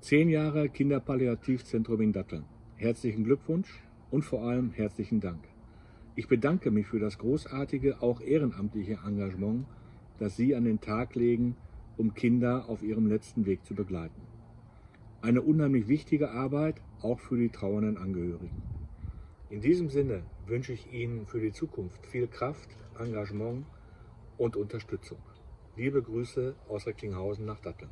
Zehn Jahre Kinderpalliativzentrum in Datteln. Herzlichen Glückwunsch und vor allem herzlichen Dank. Ich bedanke mich für das großartige, auch ehrenamtliche Engagement, das Sie an den Tag legen, um Kinder auf ihrem letzten Weg zu begleiten. Eine unheimlich wichtige Arbeit, auch für die trauernden Angehörigen. In diesem Sinne wünsche ich Ihnen für die Zukunft viel Kraft, Engagement und Unterstützung. Liebe Grüße aus Recklinghausen nach Datteln.